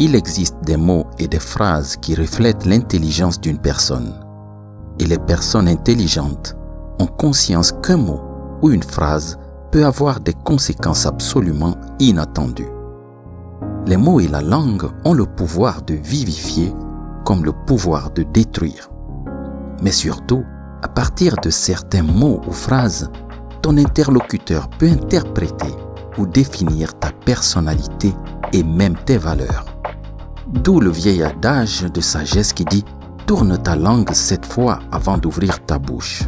il existe des mots et des phrases qui reflètent l'intelligence d'une personne. Et les personnes intelligentes ont conscience qu'un mot ou une phrase peut avoir des conséquences absolument inattendues. Les mots et la langue ont le pouvoir de vivifier comme le pouvoir de détruire. Mais surtout, à partir de certains mots ou phrases, ton interlocuteur peut interpréter ou définir ta personnalité et même tes valeurs. D'où le vieil adage de sagesse qui dit Tourne ta langue sept fois avant d'ouvrir ta bouche.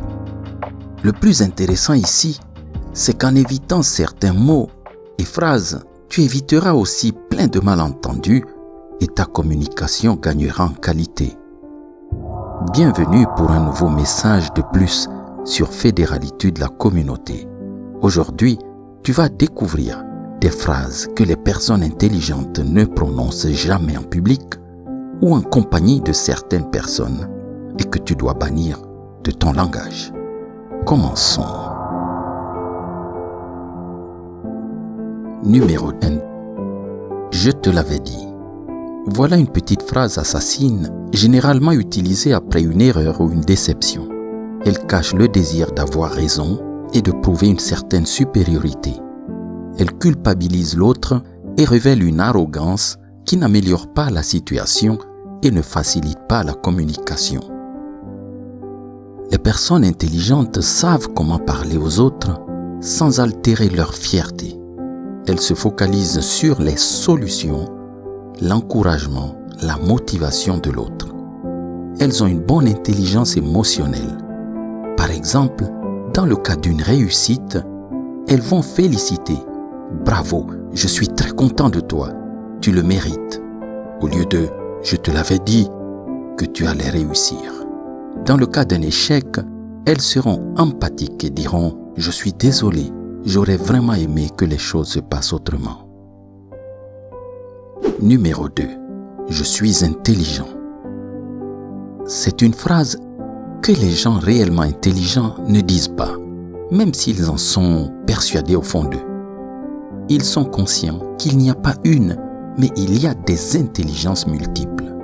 Le plus intéressant ici, c'est qu'en évitant certains mots et phrases, tu éviteras aussi plein de malentendus et ta communication gagnera en qualité. Bienvenue pour un nouveau message de plus sur Fédéralité de la communauté. Aujourd'hui, tu vas découvrir des phrases que les personnes intelligentes ne prononcent jamais en public ou en compagnie de certaines personnes et que tu dois bannir de ton langage. Commençons. Numéro 1. Je te l'avais dit. Voilà une petite phrase assassine généralement utilisée après une erreur ou une déception. Elle cache le désir d'avoir raison et de prouver une certaine supériorité. Elle culpabilise l'autre et révèle une arrogance qui n'améliore pas la situation et ne facilite pas la communication. Les personnes intelligentes savent comment parler aux autres sans altérer leur fierté. Elles se focalisent sur les solutions, l'encouragement, la motivation de l'autre. Elles ont une bonne intelligence émotionnelle. Par exemple, dans le cas d'une réussite, elles vont féliciter. Bravo, je suis très content de toi, tu le mérites. Au lieu de je te l'avais dit que tu allais réussir. Dans le cas d'un échec, elles seront empathiques et diront Je suis désolé, j'aurais vraiment aimé que les choses se passent autrement. Numéro 2. Je suis intelligent. C'est une phrase que les gens réellement intelligents ne disent pas, même s'ils en sont persuadés au fond d'eux. Ils sont conscients qu'il n'y a pas une, mais il y a des intelligences multiples.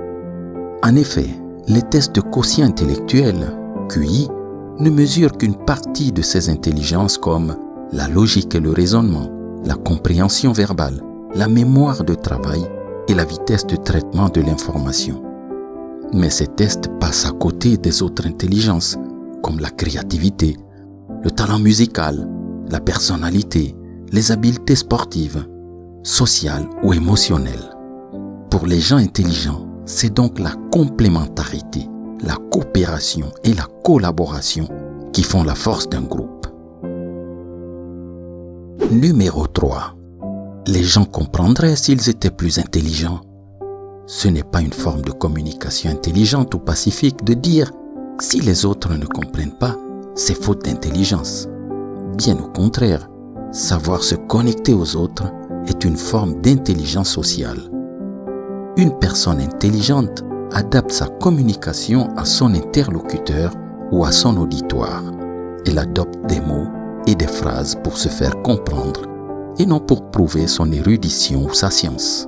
En effet, les tests de quotient intellectuel, QI, ne mesurent qu'une partie de ces intelligences comme la logique et le raisonnement, la compréhension verbale, la mémoire de travail et la vitesse de traitement de l'information. Mais ces tests passent à côté des autres intelligences, comme la créativité, le talent musical, la personnalité, les habiletés sportives, sociales ou émotionnelles. Pour les gens intelligents, c'est donc la complémentarité, la coopération et la collaboration qui font la force d'un groupe. Numéro 3. Les gens comprendraient s'ils étaient plus intelligents. Ce n'est pas une forme de communication intelligente ou pacifique de dire si les autres ne comprennent pas, c'est faute d'intelligence. Bien au contraire, savoir se connecter aux autres est une forme d'intelligence sociale. Une personne intelligente adapte sa communication à son interlocuteur ou à son auditoire. Elle adopte des mots et des phrases pour se faire comprendre et non pour prouver son érudition ou sa science.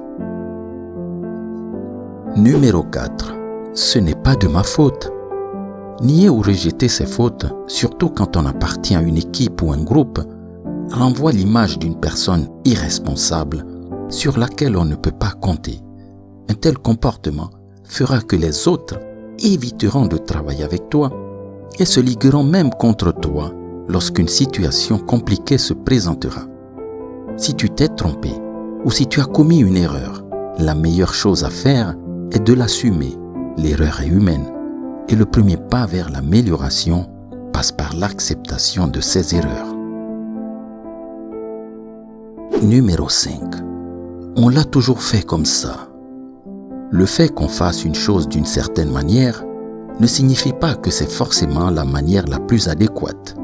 Numéro 4. Ce n'est pas de ma faute. Nier ou rejeter ses fautes, surtout quand on appartient à une équipe ou un groupe, renvoie l'image d'une personne irresponsable sur laquelle on ne peut pas compter. Un tel comportement fera que les autres éviteront de travailler avec toi et se ligueront même contre toi lorsqu'une situation compliquée se présentera. Si tu t'es trompé ou si tu as commis une erreur, la meilleure chose à faire est de l'assumer. L'erreur est humaine et le premier pas vers l'amélioration passe par l'acceptation de ces erreurs. Numéro 5. On l'a toujours fait comme ça. Le fait qu'on fasse une chose d'une certaine manière ne signifie pas que c'est forcément la manière la plus adéquate.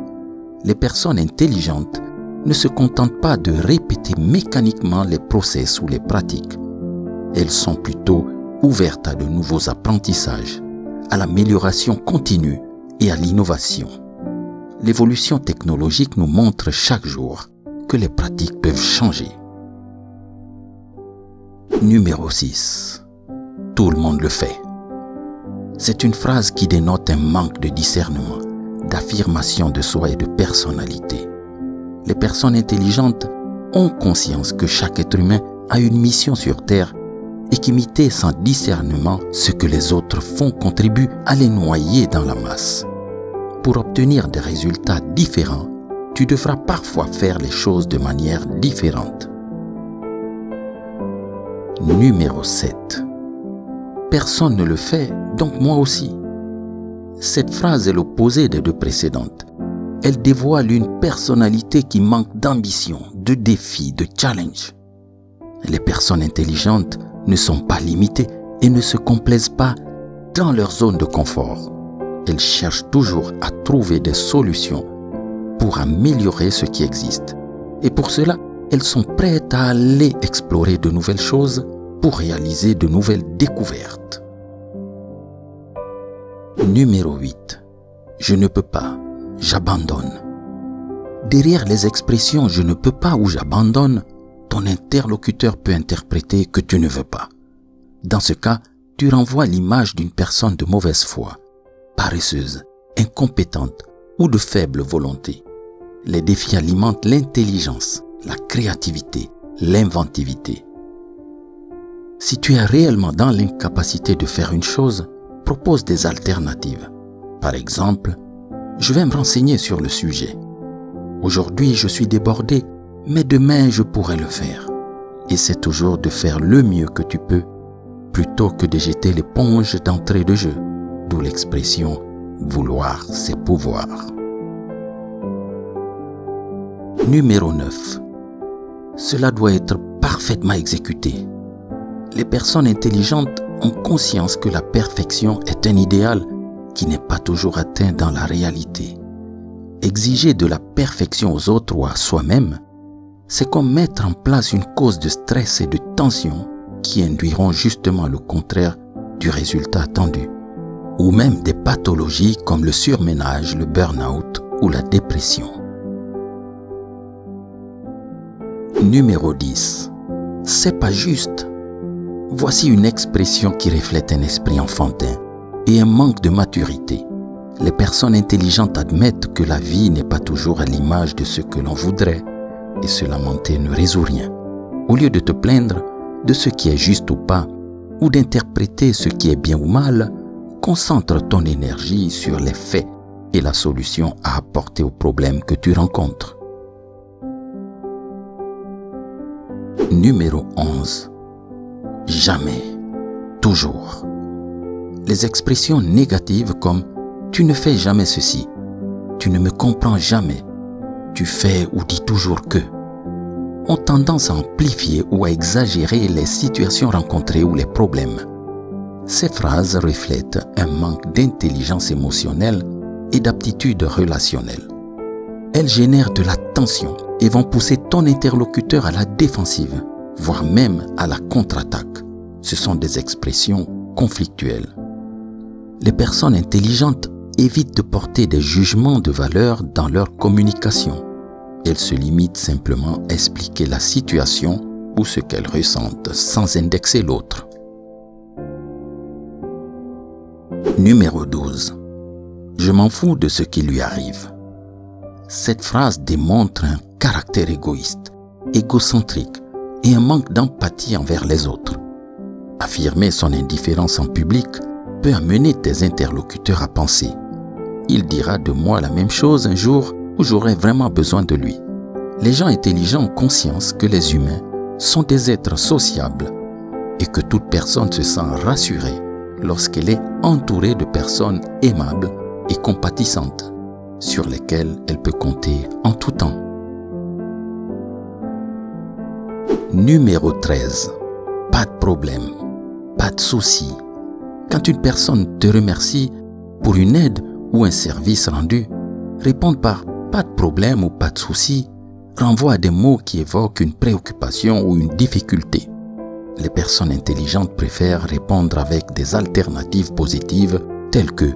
Les personnes intelligentes ne se contentent pas de répéter mécaniquement les process ou les pratiques. Elles sont plutôt ouvertes à de nouveaux apprentissages, à l'amélioration continue et à l'innovation. L'évolution technologique nous montre chaque jour les pratiques peuvent changer. Numéro 6. Tout le monde le fait. C'est une phrase qui dénote un manque de discernement, d'affirmation de soi et de personnalité. Les personnes intelligentes ont conscience que chaque être humain a une mission sur Terre et qu'imiter sans discernement ce que les autres font contribue à les noyer dans la masse. Pour obtenir des résultats différents, tu devras parfois faire les choses de manière différente. Numéro 7. Personne ne le fait, donc moi aussi. Cette phrase est l'opposé des deux précédentes. Elle dévoile une personnalité qui manque d'ambition, de défi, de challenge. Les personnes intelligentes ne sont pas limitées et ne se complaisent pas dans leur zone de confort. Elles cherchent toujours à trouver des solutions pour améliorer ce qui existe. Et pour cela, elles sont prêtes à aller explorer de nouvelles choses pour réaliser de nouvelles découvertes. Numéro 8. Je ne peux pas, j'abandonne. Derrière les expressions je ne peux pas ou j'abandonne, ton interlocuteur peut interpréter que tu ne veux pas. Dans ce cas, tu renvoies l'image d'une personne de mauvaise foi, paresseuse, incompétente ou de faible volonté. Les défis alimentent l'intelligence, la créativité, l'inventivité. Si tu es réellement dans l'incapacité de faire une chose, propose des alternatives. Par exemple, je vais me renseigner sur le sujet. Aujourd'hui, je suis débordé mais demain je pourrai le faire. Essaie toujours de faire le mieux que tu peux plutôt que de jeter l'éponge d'entrée de jeu, d'où l'expression vouloir c'est pouvoir. Numéro 9. Cela doit être parfaitement exécuté. Les personnes intelligentes ont conscience que la perfection est un idéal qui n'est pas toujours atteint dans la réalité. Exiger de la perfection aux autres ou à soi-même c'est comme mettre en place une cause de stress et de tension qui induiront justement le contraire du résultat attendu. Ou même des pathologies comme le surménage, le burn-out ou la dépression. Numéro 10. C'est pas juste. Voici une expression qui reflète un esprit enfantin et un manque de maturité. Les personnes intelligentes admettent que la vie n'est pas toujours à l'image de ce que l'on voudrait et se lamenter ne résout rien. Au lieu de te plaindre de ce qui est juste ou pas, ou d'interpréter ce qui est bien ou mal, concentre ton énergie sur les faits et la solution à apporter au problème que tu rencontres. Numéro 11. Jamais. Toujours. Les expressions négatives comme tu ne fais jamais ceci, tu ne me comprends jamais, tu fais ou dis toujours que ont tendance à amplifier ou à exagérer les situations rencontrées ou les problèmes. Ces phrases reflètent un manque d'intelligence émotionnelle et d'aptitude relationnelle. Elles génèrent de la tension et vont pousser ton interlocuteur à la défensive, voire même à la contre-attaque. Ce sont des expressions conflictuelles. Les personnes intelligentes évitent de porter des jugements de valeur dans leur communication. Elles se limitent simplement à expliquer la situation ou ce qu'elles ressentent sans indexer l'autre. Numéro 12. Je m'en fous de ce qui lui arrive. Cette phrase démontre un caractère égoïste, égocentrique et un manque d'empathie envers les autres. Affirmer son indifférence en public peut amener tes interlocuteurs à penser il dira de moi la même chose un jour où j'aurai vraiment besoin de lui. Les gens intelligents ont conscience que les humains sont des êtres sociables et que toute personne se sent rassurée lorsqu'elle est entourée de personnes aimables et compatissantes sur lesquelles elle peut compter en tout temps. Numéro 13. Pas de problème, pas de souci. Quand une personne te remercie pour une aide ou un service rendu, répondre par pas de problème ou pas de souci renvoie à des mots qui évoquent une préoccupation ou une difficulté. Les personnes intelligentes préfèrent répondre avec des alternatives positives telles que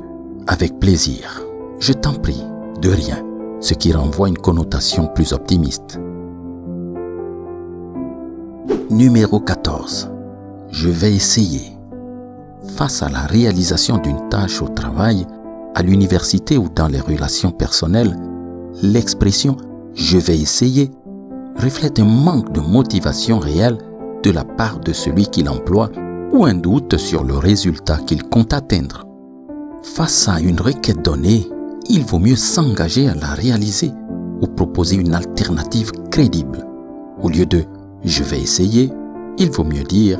avec plaisir, je t'en prie, de rien, ce qui renvoie une connotation plus optimiste. Numéro 14. je vais essayer. Face à la réalisation d'une tâche au travail, à l'université ou dans les relations personnelles, l'expression je vais essayer reflète un manque de motivation réelle de la part de celui qui l'emploie ou un doute sur le résultat qu'il compte atteindre. Face à une requête donnée, il vaut mieux s'engager à la réaliser ou proposer une alternative crédible. Au lieu de je vais essayer, il vaut mieux dire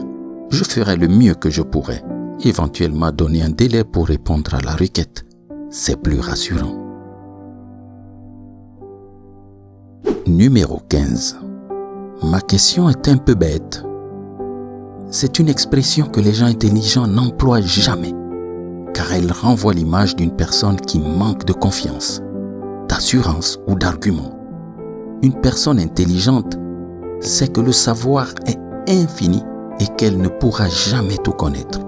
je ferai le mieux que je pourrai, éventuellement donner un délai pour répondre à la requête. C'est plus rassurant. Numéro 15. Ma question est un peu bête. C'est une expression que les gens intelligents n'emploient jamais, car elle renvoie l'image d'une personne qui manque de confiance, d'assurance ou d'argument. Une personne intelligente sait que le savoir est infini et qu'elle ne pourra jamais tout connaître.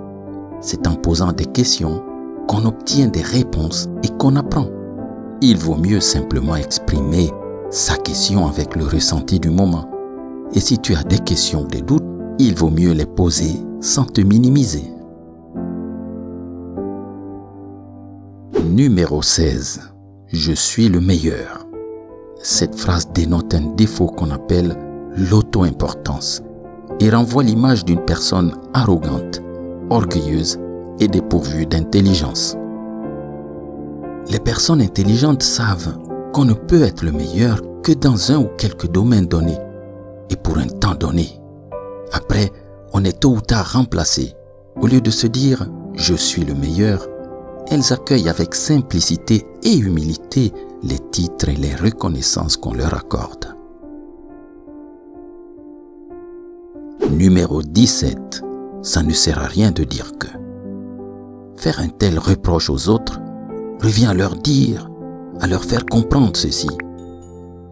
C'est en posant des questions qu'on obtient des réponses et qu'on apprend. Il vaut mieux simplement exprimer sa question avec le ressenti du moment. Et si tu as des questions ou des doutes, il vaut mieux les poser sans te minimiser. Numéro 16. Je suis le meilleur. Cette phrase dénote un défaut qu'on appelle l'auto-importance et renvoie l'image d'une personne arrogante, orgueilleuse et dépourvue d'intelligence. Les personnes intelligentes savent qu'on ne peut être le meilleur que dans un ou quelques domaines donnés et pour un temps donné. Après, on est tôt ou tard remplacé. Au lieu de se dire je suis le meilleur, elles accueillent avec simplicité et humilité les titres et les reconnaissances qu'on leur accorde. Numéro 17. Ça ne sert à rien de dire que. Faire un tel reproche aux autres revient à leur dire à leur faire comprendre ceci.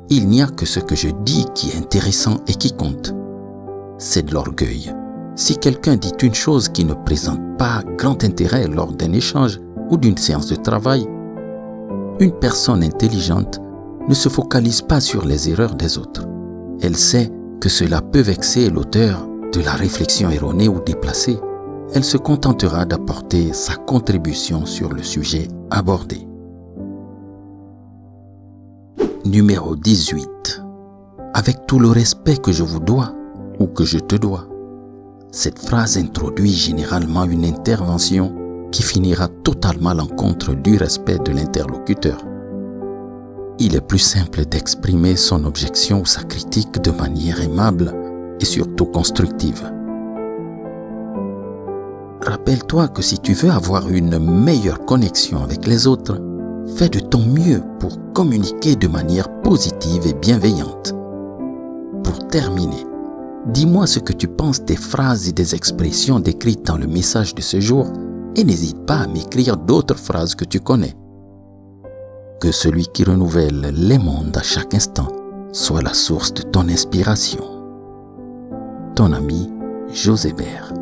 Il n'y a que ce que je dis qui est intéressant et qui compte. C'est de l'orgueil. Si quelqu'un dit une chose qui ne présente pas grand intérêt lors d'un échange ou d'une séance de travail, une personne intelligente ne se focalise pas sur les erreurs des autres. Elle sait que cela peut vexer l'auteur de la réflexion erronée ou déplacée. Elle se contentera d'apporter sa contribution sur le sujet abordé. Numéro 18. Avec tout le respect que je vous dois ou que je te dois. Cette phrase introduit généralement une intervention qui finira totalement à l'encontre du respect de l'interlocuteur. Il est plus simple d'exprimer son objection ou sa critique de manière aimable et surtout constructive. Rappelle-toi que si tu veux avoir une meilleure connexion avec les autres, fais de ton mieux pour communiquer de manière positive et bienveillante. Pour terminer, dis-moi ce que tu penses des phrases et des expressions décrites dans le message de ce jour et n'hésite pas à m'écrire d'autres phrases que tu connais. Que celui qui renouvelle les mondes à chaque instant soit la source de ton inspiration. Ton ami José Bert.